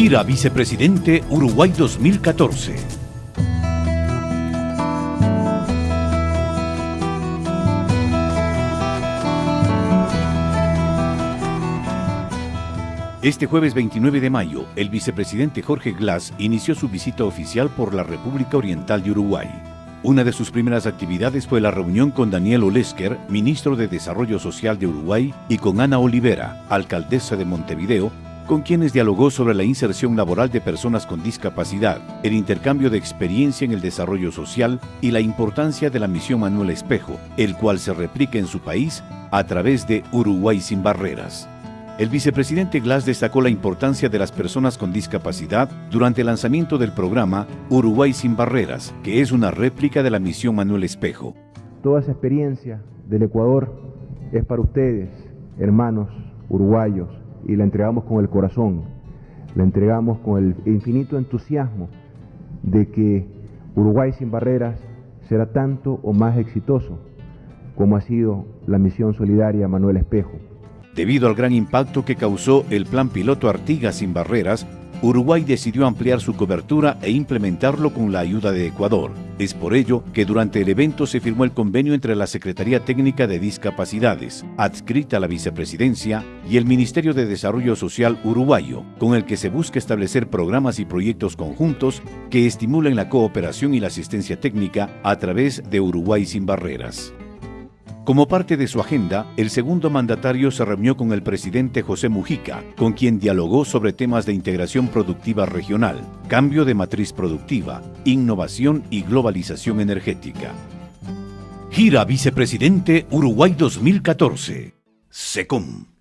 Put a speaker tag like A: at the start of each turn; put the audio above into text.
A: Gira Vicepresidente Uruguay 2014. Este jueves 29 de mayo, el vicepresidente Jorge Glass inició su visita oficial por la República Oriental de Uruguay. Una de sus primeras actividades fue la reunión con Daniel Olesker, ministro de Desarrollo Social de Uruguay, y con Ana Olivera, alcaldesa de Montevideo, con quienes dialogó sobre la inserción laboral de personas con discapacidad, el intercambio de experiencia en el desarrollo social y la importancia de la misión Manuel Espejo, el cual se replica en su país a través de Uruguay sin barreras. El vicepresidente Glass destacó la importancia de las personas con discapacidad durante el lanzamiento del programa Uruguay sin barreras, que es una réplica de la misión Manuel Espejo.
B: Toda esa experiencia del Ecuador es para ustedes, hermanos uruguayos, y la entregamos con el corazón, la entregamos con el infinito entusiasmo de que Uruguay sin barreras será tanto o más exitoso como ha sido la misión solidaria Manuel Espejo.
A: Debido al gran impacto que causó el plan piloto Artigas sin barreras, Uruguay decidió ampliar su cobertura e implementarlo con la ayuda de Ecuador. Es por ello que durante el evento se firmó el convenio entre la Secretaría Técnica de Discapacidades, adscrita a la vicepresidencia, y el Ministerio de Desarrollo Social uruguayo, con el que se busca establecer programas y proyectos conjuntos que estimulen la cooperación y la asistencia técnica a través de Uruguay sin barreras. Como parte de su agenda, el segundo mandatario se reunió con el presidente José Mujica, con quien dialogó sobre temas de integración productiva regional, cambio de matriz productiva, innovación y globalización energética. Gira Vicepresidente Uruguay 2014. SECOM.